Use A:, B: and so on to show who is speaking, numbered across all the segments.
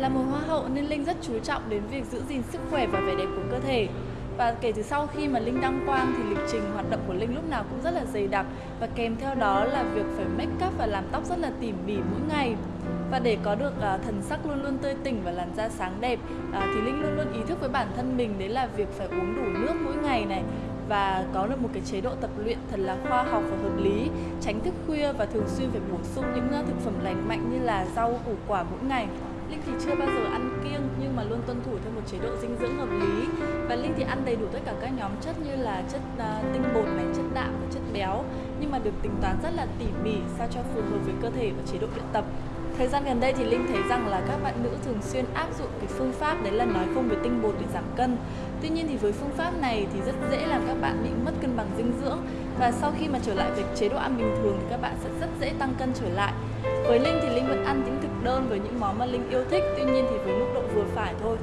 A: Là một hoa hậu nên Linh rất chú trọng đến việc giữ gìn sức khỏe và vẻ đẹp của cơ thể. Và kể từ sau khi mà Linh đăng quang thì lịch trình hoạt động của Linh lúc nào cũng rất là dày đặc và kèm theo đó là việc phải make up và làm tóc rất là tỉ mỉ mỗi ngày. Và để có được uh, thần sắc luôn luôn tươi tỉnh và làn da sáng đẹp uh, thì Linh luôn luôn ý thức với bản thân mình đấy là việc phải uống đủ nước mỗi ngày này và có được một cái chế độ tập luyện thật là khoa học và hợp lý, tránh thức khuya và thường xuyên phải bổ sung những ờ, thực phẩm lành mạnh như là rau củ quả mỗi ngày. Linh thì chưa bao giờ ăn kiêng nhưng mà luôn tuân thủ theo một chế độ dinh dưỡng hợp lý và Linh thì ăn đầy đủ tất cả các nhóm chất như là chất uh, tinh bột này, chất đạm và chất béo nhưng mà được tính toán rất là tỉ mỉ sao cho phù hợp với cơ thể và chế độ luyện tập. Thời gian gần đây thì Linh thấy rằng là các bạn nữ thường xuyên áp dụng cái phương pháp đấy là nói không với tinh bột để giảm cân. Tuy nhiên thì với phương pháp này thì rất dễ làm các bạn bị mất cân bằng dinh dưỡng và sau khi mà trở lại với chế độ ăn bình thường thì các bạn sẽ rất dễ tăng cân trở lại. Với Linh thì Linh vẫn ăn những thực đơn với những món mà Linh yêu thích, tuy nhiên thì với mức độ vừa phải thôi.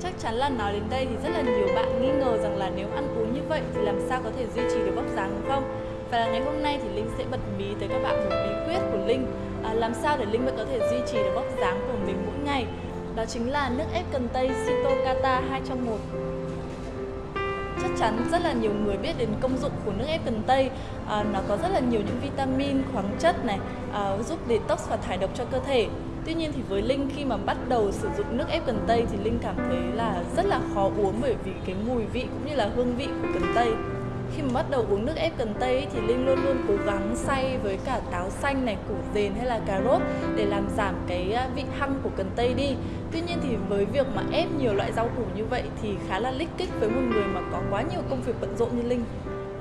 A: Chắc chắn là nói đến đây thì rất là nhiều bạn nghi ngờ rằng là nếu ăn uống như vậy thì làm sao có thể duy trì được vóc dáng đúng không? Và ngày hôm nay thì Linh sẽ bật mí tới các bạn một bí quyết của Linh. À, làm sao để Linh vẫn có thể duy trì được vóc dáng của mình mỗi ngày. Đó chính là nước ép cần tây Citocata 2 trong 1 chắc chắn rất là nhiều người biết đến công dụng của nước ép cần tây. À, nó có rất là nhiều những vitamin khoáng chất này à, giúp detox và thải độc cho cơ thể. Tuy nhiên thì với linh khi mà bắt đầu sử dụng nước ép cần tây thì linh cảm thấy là rất là khó uống bởi vì cái mùi vị cũng như là hương vị của cần tây khi mà bắt đầu uống nước ép cần tây thì linh luôn luôn cố gắng xay với cả táo xanh này củ dền hay là cà rốt để làm giảm cái à, vị hăng của cần tây đi. Tuy nhiên thì với việc mà ép nhiều loại rau củ như vậy thì khá là lích kích với một người mà có quá nhiều công việc bận rộn như linh.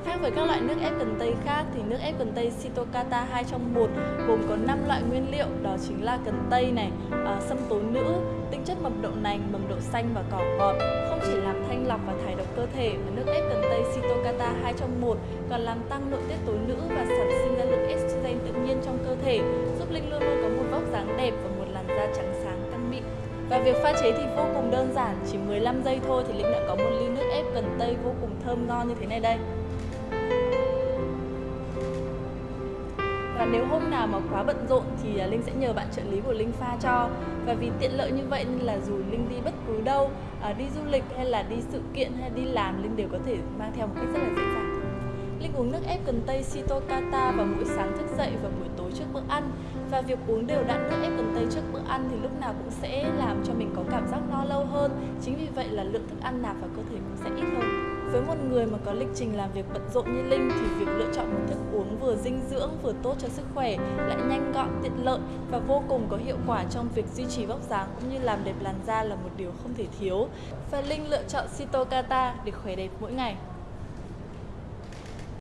A: Khác với các loại nước ép cần tây khác thì nước ép cần tây Citocata 2 trong 1 gồm có 5 loại nguyên liệu đó chính là cần tây này, à, sâm tố nữ, tinh chất mầm đậu nành, mầm đậu xanh và cỏ ngọt cơ thể mà nước ép cần tây Cytokata 2 trong 1 còn làm tăng nội tiết tố nữ và sản sinh ra lượng estrogen tự nhiên trong cơ thể giúp Linh luôn luôn có một vóc dáng đẹp và một làn da trắng sáng căng mịn và việc pha chế thì vô cùng đơn giản, chỉ 15 giây thôi thì Linh đã có một ly nước ép cần tây vô cùng thơm ngon như thế này đây. Và nếu hôm nào mà quá bận rộn thì à, linh sẽ nhờ bạn trợ lý của linh pha cho. Và vì tiện lợi như vậy nên là dù linh đi bất cứ đâu à, đi du lịch hay là đi sự kiện hay đi làm, linh đều có thể mang theo một cách rất là dễ dàng. Linh uống nước ép cần tây Sitokata vào mỗi sáng thức dậy và buổi tối trước bữa ăn. Và việc uống đều đặn nước ép cần tây trước bữa ăn thì lúc nào cũng sẽ làm cho mình có cảm giác no lâu hơn. Chính vì vậy là lượng thức ăn nạp vào cơ thể cũng sẽ ít hơn với một người mà có lịch trình làm việc bận rộn như Linh thì việc lựa chọn một thức uống vừa dinh dưỡng vừa tốt cho sức khỏe lại nhanh gọn, tiện lợi và vô cùng có hiệu quả trong việc duy trì vóc dáng cũng như làm đẹp làn da là một điều không thể thiếu. Và Linh lựa chọn Citocata để khỏe đẹp mỗi ngày.